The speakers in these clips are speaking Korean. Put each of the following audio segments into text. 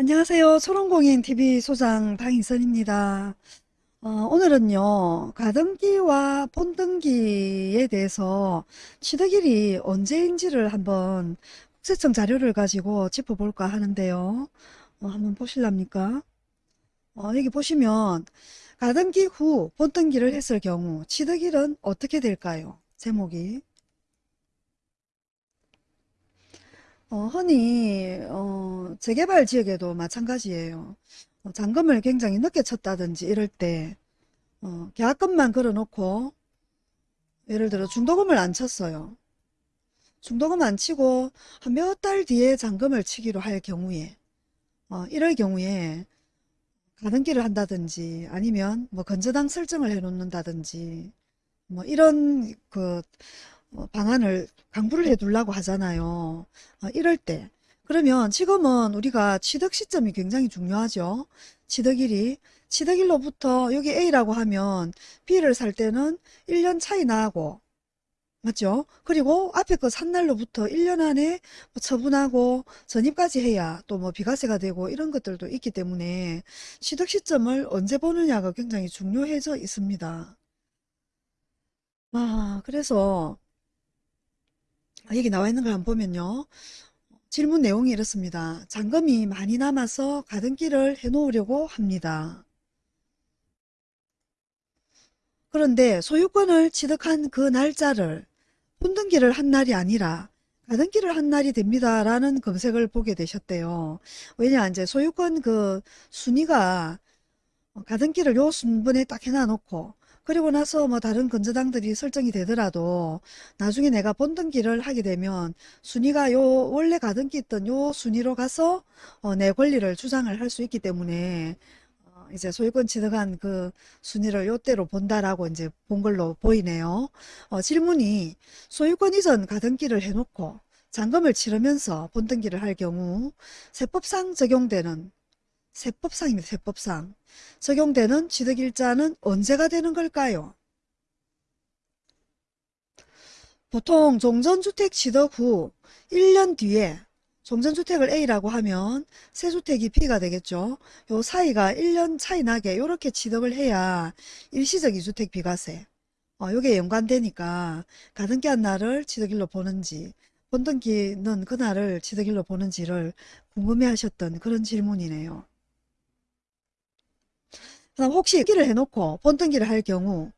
안녕하세요. 초롱공인TV 소장 방인선입니다. 어, 오늘은요, 가등기와 본등기에 대해서 취득일이 언제인지를 한번 국세청 자료를 가지고 짚어볼까 하는데요. 어, 한번 보실랍니까? 어, 여기 보시면 가등기 후 본등기를 했을 경우 취득일은 어떻게 될까요? 제목이. 어, 흔히 어, 재개발 지역에도 마찬가지예요. 어, 잔금을 굉장히 늦게 쳤다든지 이럴 때 어, 계약금만 걸어놓고 예를 들어 중도금을 안 쳤어요. 중도금 안 치고 한 몇 달 뒤에 잔금을 치기로 할 경우에 어, 이럴 경우에 가등기를 한다든지 아니면 뭐 건저당 설정을 해 놓는다든지 뭐 이런 그 어, 방안을 강구를 해 두려고 하잖아요. 어, 이럴 때 그러면 지금은 우리가 취득 시점이 굉장히 중요하죠. 취득일이 취득일로부터 여기 A라고 하면 B를 살 때는 1년 차이 나고 맞죠? 그리고 앞에 거 산 날로부터 1년 안에 뭐 처분하고 전입까지 해야 또 뭐 비과세가 되고 이런 것들도 있기 때문에 취득 시점을 언제 보느냐가 굉장히 중요해져 있습니다. 아, 그래서 여기 나와 있는 걸 한번 보면요. 질문 내용이 이렇습니다. 잔금이 많이 남아서 가등기를 해놓으려고 합니다. 그런데 소유권을 취득한 그 날짜를 본등기를 한 날이 아니라 가등기를 한 날이 됩니다. 라는 검색을 보게 되셨대요. 왜냐, 이제 소유권 그 순위가 가등기를 요 순번에 딱 해놔놓고 그리고 나서 뭐 다른 건저당들이 설정이 되더라도 나중에 내가 본등기를 하게 되면 순위가 요 원래 가등기 있던 요 순위로 가서 어, 내 권리를 주장을 할 수 있기 때문에 어, 이제 소유권 취득한 그 순위를 요때로 본다라고 이제 본 걸로 보이네요. 어, 질문이 소유권 이전 가등기를 해놓고 잔금을 치르면서 본등기를 할 경우 세법상 적용되는 세법상입니다. 세법상. 적용되는 취득일자는 언제가 되는 걸까요? 보통 종전주택 취득 후 1년 뒤에 종전주택을 A라고 하면 세주택이 B가 되겠죠. 요 사이가 1년 차이 나게 이렇게 취득을 해야 일시적 이주택 비과세. 어, 요게 연관되니까 가등기 한 날을 취득일로 보는지 본등기는 그날을 취득일로 보는지를 궁금해 하셨던 그런 질문이네요. 그다음 혹시 기를 해놓고 본등기를 할 경우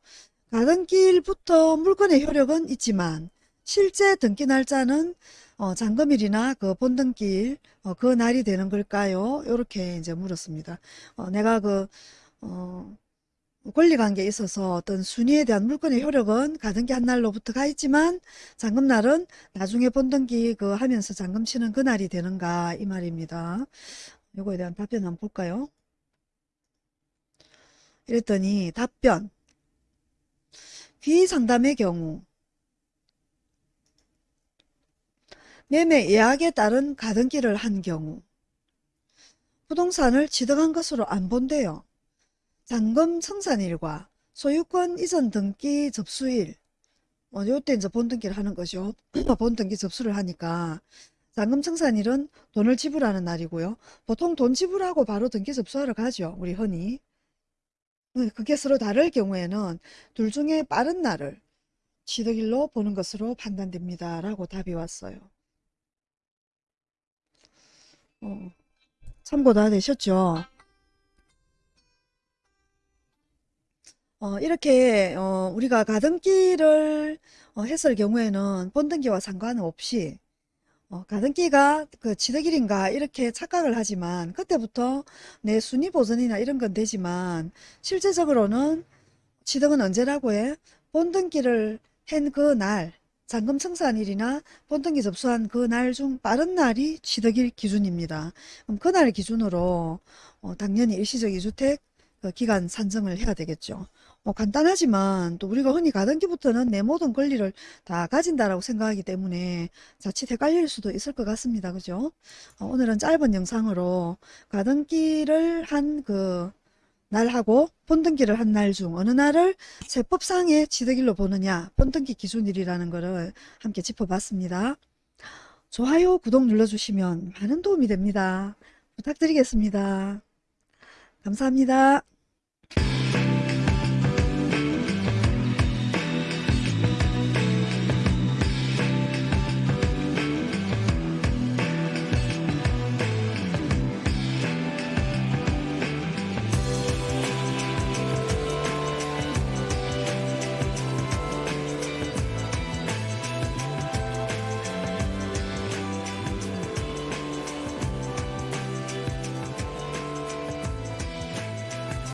가등기일부터 물건의 효력은 있지만 실제 등기 날짜는 어, 잔금일이나 그 본등기일 어, 그 날이 되는 걸까요? 이렇게 이제 물었습니다. 어, 내가 그 어, 권리관계에 있어서 어떤 순위에 대한 물건의 효력은 가등기 한 날로부터 가 있지만 잔금날은 나중에 본등기 그 하면서 잔금 치는 그날이 되는가 이 말입니다. 요거에 대한 답변 한번 볼까요? 이랬더니 답변 비상담의 경우 매매 예약에 따른 가등기를 한 경우 부동산을 취득한 것으로 안 본대요. 잔금 청산일과 소유권 이전 등기 접수일 어, 요때 이제 본등기를 하는 거죠. 본등기 접수를 하니까 잔금 청산일은 돈을 지불하는 날이고요. 보통 돈 지불하고 바로 등기 접수하러 가죠. 우리 흔히. 네, 그게 서로 다를 경우에는 둘 중에 빠른 날을 취득일로 보는 것으로 판단됩니다. 라고 답이 왔어요. 어, 참고 다 되셨죠? 어, 이렇게 어, 우리가 가등기를 어, 했을 경우에는 본등기와 상관없이 어, 가등기가 그 취득일인가 이렇게 착각을 하지만 그때부터 내 순위 보전이나 이런 건 되지만 실제적으로는 취득은 언제라고 해? 본등기를 한 그 날, 잔금 청산일이나 본등기 접수한 그 날 중 빠른 날이 취득일 기준입니다. 그럼 그날 기준으로 어, 당연히 일시적 이주택 그 기간 산정을 해야 되겠죠. 어, 간단하지만 또 우리가 흔히 가등기부터는 내 모든 권리를 다 가진다라고 생각하기 때문에 자칫 헷갈릴 수도 있을 것 같습니다. 그죠? 어, 오늘은 짧은 영상으로 가등기를 한 그 날하고 본등기를 한 날 중 어느 날을 세법상의 취득일로 보느냐 본등기 기준일이라는 것을 함께 짚어봤습니다. 좋아요 구독 눌러주시면 많은 도움이 됩니다. 부탁드리겠습니다. 감사합니다. Thank you.